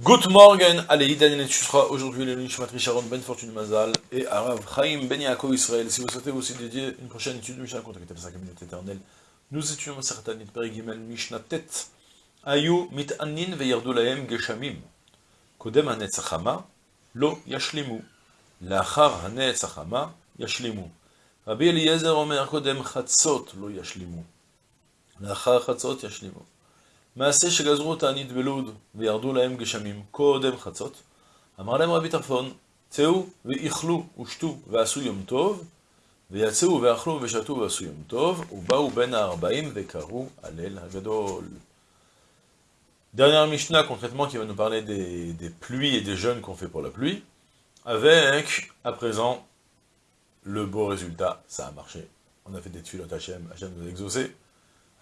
Good morning, allez, Daniel sera aujourd'hui le Nishmat Sharon Ben Fortune Mazal et Arav Chaim Ben Yaakov Israël. Si vous souhaitez aussi dédier une prochaine étude de Mishnah, contactez la 5 minutes éternelle. Nous étudions certaines Perigimel Mishnah Tet. Ayu mit'anin veyardu lahem geshamim. Kodem hanetzachama lo yashlimu. Lachar hanetzachama yashlimu. Rabbi Eliezer omer kodem chatzot lo yashlimu. Lachar chatzot yashlimu. מעשה שגזרו תענית בלוד, וירדו להם גשמים קודם חצות, אמר להם רבי טרפון, צאו ואיכלו ושתו ועשו יום טוב, ויצאו ואכלו ושתו ועשו יום טוב, ובאו בין הארבעים וקראו הלל הגדול. Dernière Mishnah, concrètement, qui va nous parler des, des pluies et des jeûnes qu'on fait pour la pluie, avec, à présent, le beau résultat, ça a marché. On a fait des tuiles Hachem, Hachem nous a exaucé,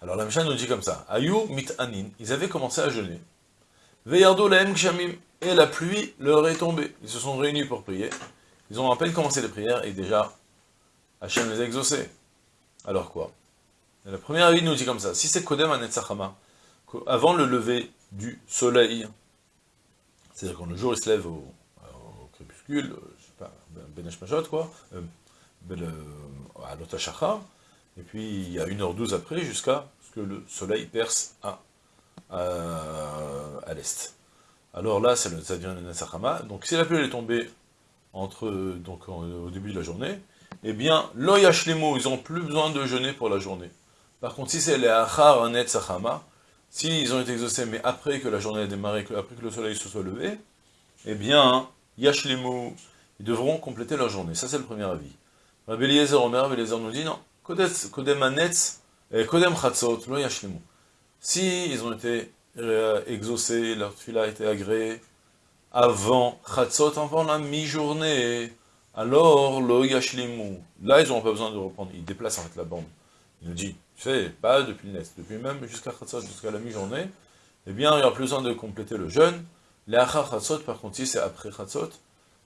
Alors la Mishnah nous dit comme ça, Ayu anin, ils avaient commencé à jeûner. Veyardo laem kshamim, et la pluie leur est tombée. Ils se sont réunis pour prier. Ils ont à peine commencé les prières, et déjà, Hachem les a exaucés. Alors quoi? La première avis nous dit comme ça, si c'est Kodem Anetzachama, avant le lever du soleil, c'est-à-dire quand le jour il se lève au, crépuscule, je sais pas, Benesh Mashot quoi, euh, ben, euh, à l'Otashachar, et puis il y a 1h12 après, jusqu'à ce que le soleil perce à, à, l'est. Alors là, ça devient le Nesachama. Donc si la pluie est tombée entre, donc, au début de la journée, eh bien, l'Oyashlemo, ils n'ont plus besoin de jeûner pour la journée. Par contre, si c'est les Achar Sachama, s'ils ont été exaucés, mais après que la journée a démarré, après que le soleil se soit levé, eh bien, Yashlemo, ils devront compléter leur journée. Ça, c'est le premier avis. Rabbi Eliezer Omer, Rabbi nous dit non. Yashlimu. Si ils ont été euh, exaucés, leur fila a été agréée, avant Chatzot, avant la mi-journée, alors Lo Yashlimu. Là, ils n'ont pas besoin de reprendre, ils déplacent en fait la bande. Il nous dit, tu sais, pas depuis le depuis même jusqu'à Chatzot, jusqu'à la mi-journée, eh bien, il n'y a plus besoin de compléter le jeûne. Les Achar Chatzot, par contre, si c'est après Chatzot,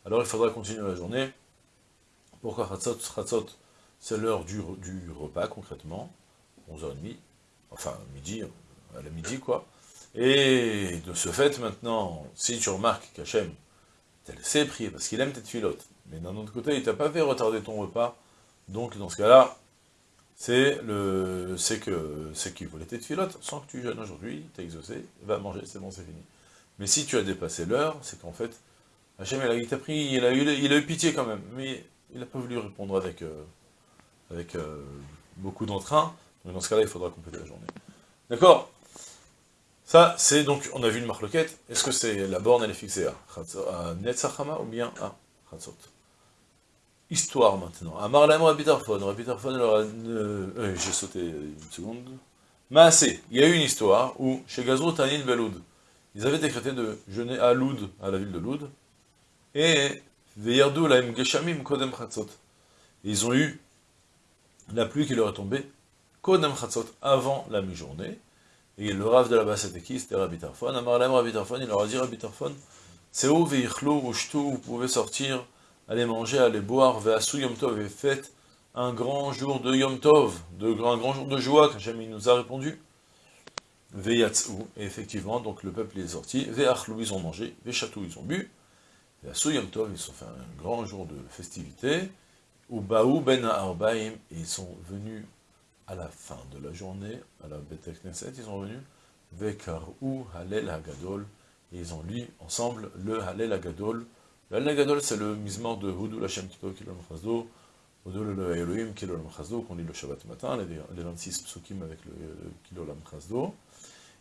alors il faudra continuer la journée. Pourquoi Chatzot Chatzot c'est l'heure du, repas, concrètement, 11h30, enfin, midi, à la midi, quoi. Et de ce fait, maintenant, si tu remarques qu'Hachem t'a laissé prier, parce qu'il aime tes filotes, mais d'un autre côté, il t'a pas fait retarder ton repas, donc dans ce cas-là, c'est le, c'est que, c'est qu'il voulait tes filotes, sans que tu jeûnes aujourd'hui, t'es exaucé, va manger, c'est bon, c'est fini. Mais si tu as dépassé l'heure, c'est qu'en fait, Hachem, il t'a pris, il a, eu, il a eu pitié quand même, mais il n'a pas voulu répondre avec... Euh, avec euh, beaucoup d'entrain. Donc dans ce cas-là, il faudra compléter la journée. D'accord? Ça, c'est donc, on a vu une marloquette. Est-ce que c'est la borne, elle est fixée à, Netzachama ou bien à Chatzot Histoire maintenant. Amar Laim Rabitarfon. Rabitarfon, alors, euh, euh, j'ai sauté une seconde. Maasé, il y a eu une histoire où, chez Gazro Tanin Beloud, ils avaient décrété de jeûner à Loud, à la ville de Loud, et Veyardu Laim Geshamim Kodem Chatzot. Ils ont eu la pluie qui leur est tombée, Kodem Chatzot, avant la mi-journée, et le Rav de la bas c'était Rabbi Tarfon. Amarlem Rabbi Tarfon, il leur a dit Rabbi Tarfon, c'est où Veichlou, vous pouvez sortir, aller manger, aller boire, Veasu Yom Tov, et faites un grand jour de Yom Tov, de, un grand jour de joie, quand il nous a répondu. Veyatsu, et effectivement, donc le peuple est sorti, Veachlou, ils ont mangé, Vechatou, ils ont bu, Veasu Yom Tov, ils ont fait un grand jour de festivité, ou Baou ben Arbaim, ils sont venus à la fin de la journée, à la Beth Knesset, ils sont venus, Vekarou Halel Hagadol, et ils ont lu ensemble le Halel Hagadol. Le Halel Hagadol, c'est le misement de Houdou Lachem Kito Kilol Mchazdo, Houdou le Elohim Kilol Mchazdo, qu'on lit le Shabbat matin, les 26 psukim avec le Kilol Mchazdo.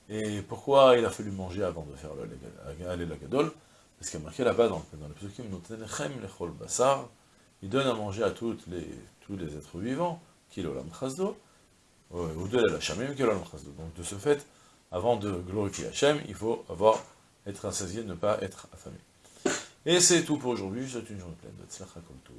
Et pourquoi il a fallu manger avant de faire le Halel Hagadol? Parce qu'il y a marqué là-bas dans, dans le psukim, Notenechem Lechol Basar, il donne à manger à tous les êtres vivants, kilolam chasdo, ou de la shamim kilolam chasdo. Donc de ce fait, avant de glorifier Hachem, il faut avoir, être rassasié, ne pas être affamé. Et c'est tout pour aujourd'hui, je souhaite une journée pleine de tzlacha tout,